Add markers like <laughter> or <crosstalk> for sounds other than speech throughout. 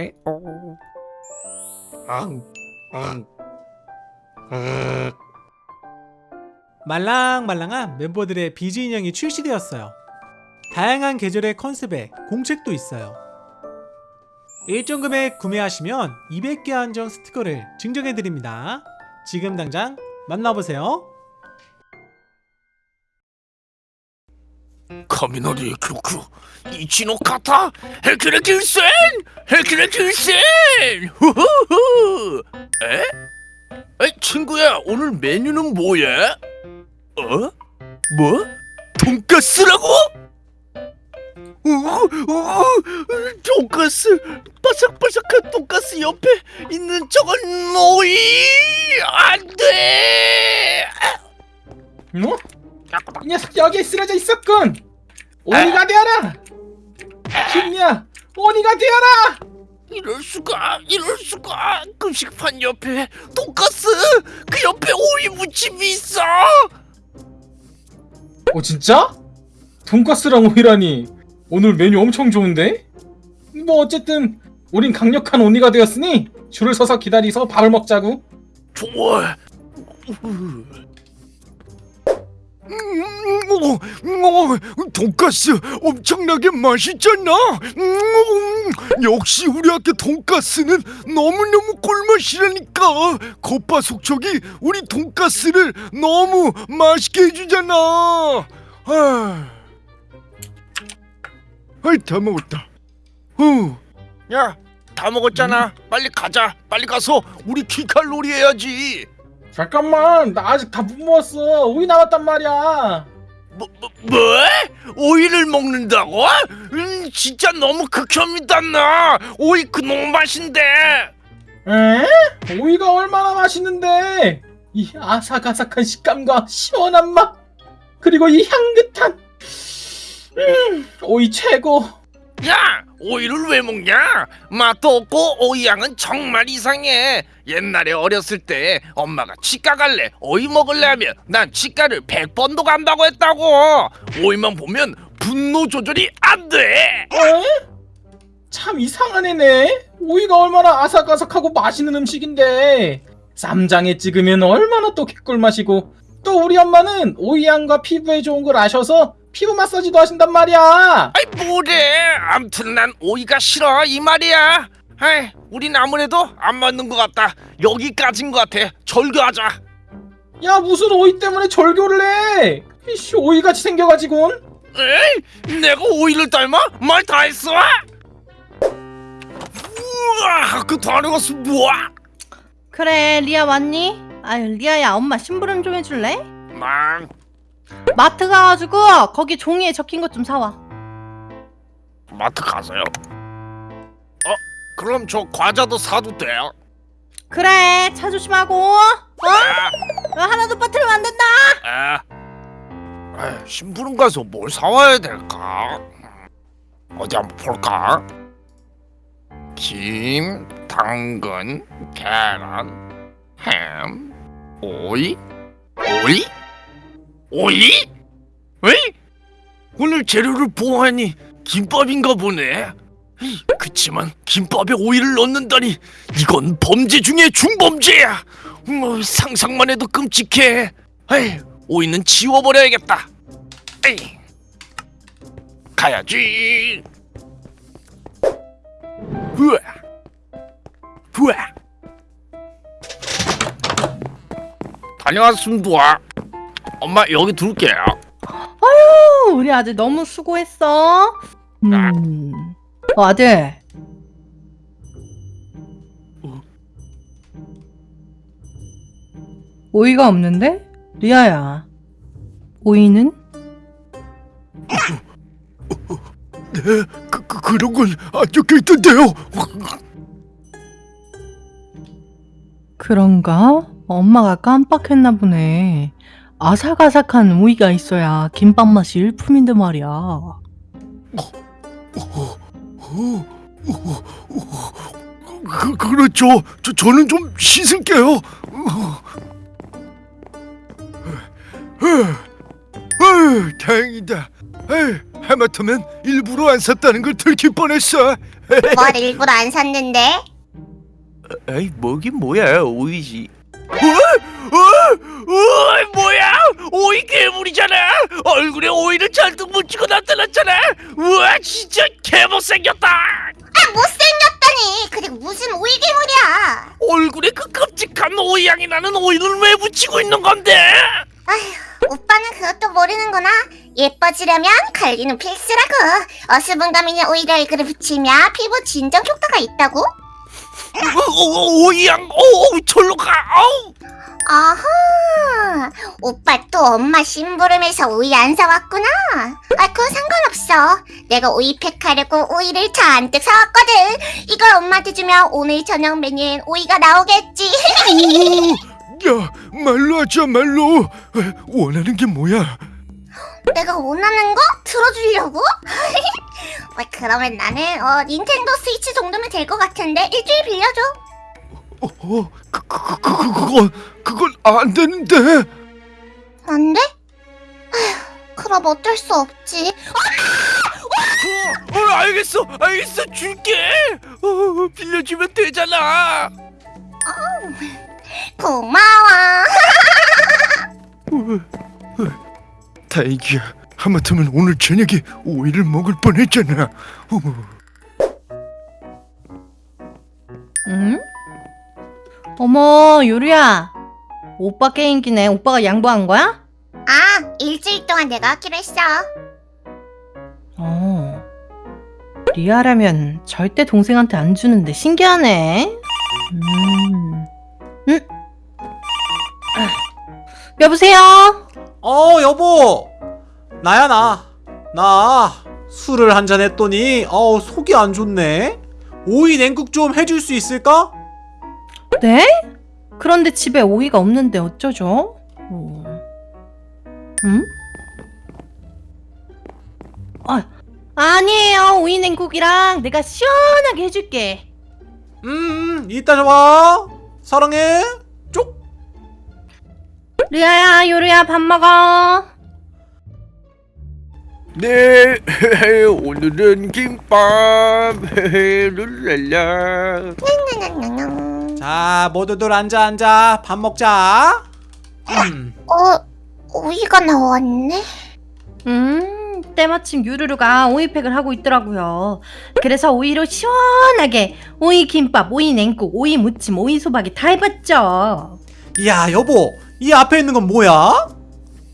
에오. 앙, 앙, 앙. 말랑말랑한 멤버들의 비즈 인형이 출시되었어요. 다양한 계절의 컨셉에 공책도 있어요. 일정 금액 구매하시면 200개 한정 스티커를 증정해드립니다. 지금 당장 만나보세요. 雷曲一の型ヘクレキュセンヘクレキュセン후후후 에? 에 친구야 오늘 메뉴는 뭐야? 어? 뭐? 돈가스라고? 오, 오, 돈가스 바삭바삭한 돈가스 옆에 있는 저건 오이 안돼 뭐? 이 녀석 여기에 쓰러져 있었군. 오니가 되어라. 김야, 오니가 되어라. 이럴 수가 이럴 수가 급식판 옆에 돈가스 그 옆에 오이 무침이 있어 어 진짜? 돈가스랑 오이라니. 오늘 메뉴 엄청 좋은데? 뭐 어쨌든 우린 강력한 오니가 되었으니 줄을 서서 기다리서 밥을 먹자고. 좋아 음, 어, 어, 돈가스 엄청나게 맛있잖아 음, 역시 우리 학교 돈가스는 너무너무 꿀맛이라니까 겉바 속촉이 우리 돈가스를 너무 맛있게 해주잖아 아, 아이 다 먹었다 후. 야, 다 먹었잖아. 빨리 가자. 빨리 가서 우리 키칼로리 해야지. 잠깐만, 나 아직 다 못 먹었어. 오이 남았단 말이야. 뭐, 뭐, 뭐? 오이를 먹는다고? 음, 진짜 너무 극혐이다 나. 오이 그놈 맛인데. 에? 오이가 얼마나 맛있는데? 이 아삭아삭한 식감과 시원한 맛, 그리고 이 향긋한 음, 오이 최고. 야, 오이를 왜 먹냐? 맛도 없고 오이 향은 정말 이상해. 옛날에 어렸을 때 엄마가 치과 갈래, 오이 먹을래 하면 난 치과를 100번도 간다고 했다고. 오이만 보면 분노 조절이 안 돼. 에? 참 이상한 애네. 오이가 얼마나 아삭아삭하고 맛있는 음식인데 쌈장에 찍으면 얼마나 또 개꿀맛이고 또 우리 엄마는 오이 향과 피부에 좋은 걸 아셔서 피부 마사지도 하신단 말이야. 아이 뭐래? 암튼 난 오이가 싫어 이 말이야. 아이, 우린 아무래도 안 맞는 것 같다. 여기까지인 것 같아. 절교하자. 야 무슨 오이 때문에 절교를 해? 이씨 오이같이 생겨가지고는. 에이, 내가 오이를 닮아? 말 다 했어? 우와, 그 다른 것은 뭐야? 그래 리아 왔니? 아유 리아야 엄마 심부름 좀 해줄래? 망. 마트 가가지고 거기 종이에 적힌 것 좀 사와 마트 가서요. 어, 그럼 저 과자도 사도 돼요? 그래 차 조심하고 어? 아, 어, 하나도 빠뜨리면 안 된다 아. 에이, 심부름 가서 뭘 사와야 될까? 어디 한번 볼까? 김, 당근, 계란, 햄, 오이, 오이, 오이? 왜? 오늘 재료를 보아하니 김밥인가 보네. 에이, 그치만 김밥에 오이를 넣는다니 이건 범죄 중에 중범죄야. 뭐 상상만 해도 끔찍해. 에이, 오이는 지워버려야겠다. 에이, 가야지. 다녀왔습니다. 엄마 여기 둘게요. 아유 우리 아들 너무 수고했어 음. 어, 아들 오이가 없는데? 리아야 오이는? 네, 그, 그 그런 건 안 적혀 있던데요. 그런가? 엄마가 깜빡했나 보네 아삭아삭한 오이가 있어야 김밥 맛이 일품인데 말이야 그 그렇죠. 저 저는 좀 씻을게요. 에휴, 다행이다. 에휴, 하마터면 일부러 안 샀다는 걸 들킬 뻔했어. 뭘 일부러 안 샀는데? 에이 뭐긴 뭐야 오이지. 어? 어? 어? 뭐야? 오이 괴물이잖아. 얼굴에 오이를 잔뜩 묻히고 나타났잖아. 우와 진짜 개못생겼다. 아 못생겼다니 그게 무슨 오이 괴물이야 얼굴에 그 끔찍한 오이 향이 나는 오이를 왜 묻히고 있는 건데? 오빠는 그것도 모르는구나 예뻐지려면 관리는 필수라고 어수분감 있는 오이를 얼굴에 붙이면 피부 진정 효과가 있다고? 오, 오, 절로 가. 아우. 아하 오빠 또 엄마 심부름해서 오이 안 사왔구나 아 그건 상관없어 내가 오이 팩하려고 오이를 잔뜩 사왔거든 이걸 엄마한테 주면 오늘 저녁 메뉴엔 오이가 나오겠지 오, 야 말로 하자 말로. 에, 원하는 게 뭐야? 내가 원하는 거 들어주려고? <laughs> 어, 그러면 나는 어, 닌텐도 스위치 정도면 될 것 같은데 일주일 빌려줘 어, 어, 그, 그, 그, 그, 그건 그건 안 되는데. 안 돼? 아휴, 그럼 어쩔 수 없지 어, 어, 알겠어, 알겠어, 줄게. 어, 빌려주면 되잖아. 고마워 <laughs> 다행이야. 하마터면 오늘 저녁에 오이를 먹을 뻔했잖아. 어, 응? 어머, 요리야. 오빠 게임기네. 오빠가 양보한 거야? 아 일주일 동안 내가 하기로 했어 어. 리아라면 절대 동생한테 안 주는데 신기하네. 음. 응? 아. 여보세요? 어 여보 나야 나 나 술을 한 잔 했더니 어 속이 안 좋네 오이 냉국 좀 해줄 수 있을까? 네? 그런데 집에 오이가 없는데 어쩌죠? 어. 응? 아, 아니에요. 오이 냉국이랑 내가 시원하게 해줄게. 음 이따 봐 사랑해 쪽 리아야, 요리야, 밥 먹어. 네, <laughs> 오늘은 김밥. <laughs> 룰랄라. 자 모두들 앉아 앉아 밥 먹자 음. 어 오이가 나왔네 음, 때마침 유루루가 오이팩을 하고 있더라고요. 그래서 오이로 시원하게 오이 김밥, 오이 냉국, 오이 무침, 오이 소박이 다 해봤죠. 야 여보 이 앞에 있는 건 뭐야?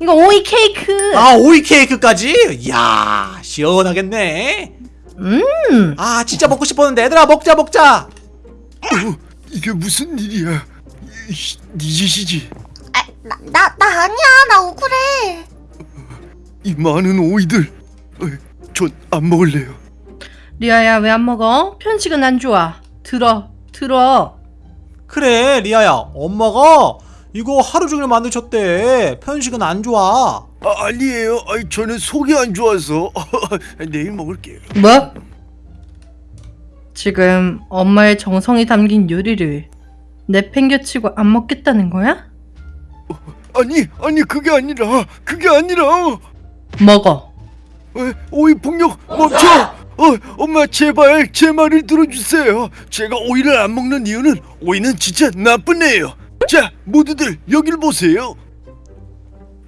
이거 오이 케이크. 아 오이 케이크까지? 이야 시원하겠네 음, 아 진짜 먹고 싶었는데 얘들아 먹자 먹자 이게 무슨 일이야? 이, 네 짓이지. 아, 나, 나, 나 아니야 나 억울해 이 많은 오이들. 전 안 먹을래요. 리아야 왜 안 먹어? 편식은 안 좋아. 들어, 들어. 그래 리아야 엄마가 이거 하루 종일 만드셨대 편식은 안 좋아 아, 아니에요. 아니, 저는 속이 안 좋아서 <laughs> 내일 먹을게요. 뭐? 지금 엄마의 정성이 담긴 요리를 내팽겨치고 안 먹겠다는 거야? 아니, 아니 그게 아니라 그게 아니라 먹어. 에, 오이 폭력 멈춰. 어, 엄마 제발 제 말을 들어주세요. 제가 오이를 안 먹는 이유는 오이는 진짜 나쁜 애예요. 자, 모두들 여길 보세요.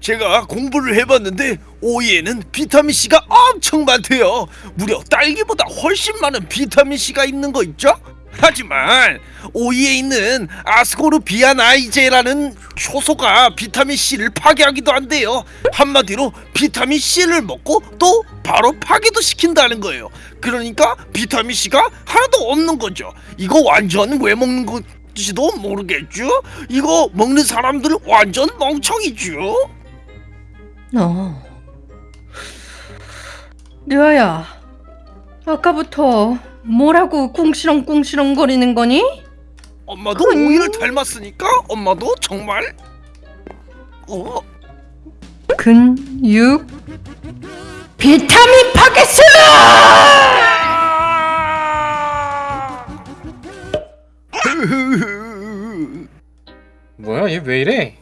제가 공부를 해봤는데 오이에는 비타민 C가 엄청 많대요. 무려 딸기보다 훨씬 많은 비타민 C가 있는 거 있죠? 하지만 오이에 있는 아스코르비아나이제라는 효소가 비타민 C를 파괴하기도 한대요. 한마디로 비타민 C를 먹고 또 바로 파괴도 시킨다는 거예요. 그러니까 비타민 C가 하나도 없는 거죠. 이거 완전 왜 먹는 건 지도 모르겠죠. 이거 먹는 사람들 완전 멍청이죠. 어. 리아야, 아까부터 뭐라고 꿍시렁꿍시렁 거리는 거니? 엄마도 음. 오이를 닮았으니까 엄마도 정말 어 근육 비타민 파괴수! 왜 이래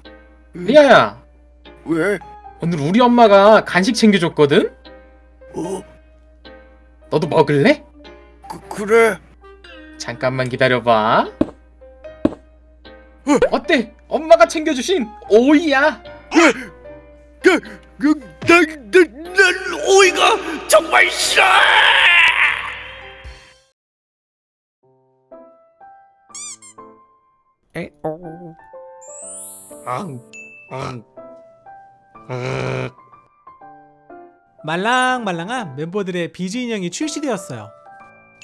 리아야 왜? 오늘 우리 엄마가 간식 챙겨줬거든? 어? 너도 먹을래? 그, 그래. 잠깐만 기다려봐. 어때? 엄마가 챙겨주신 오이야. 그, 그, 난, 난, 난 오이가 정말 싫어! 말랑말랑한 멤버들의 비즈 인형이 출시되었어요.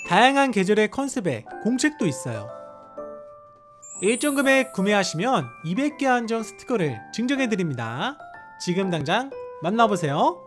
다양한 계절의 컨셉에 공책도 있어요. 일정 금액 구매하시면 200개 한정 스티커를 증정해드립니다. 지금 당장 만나보세요.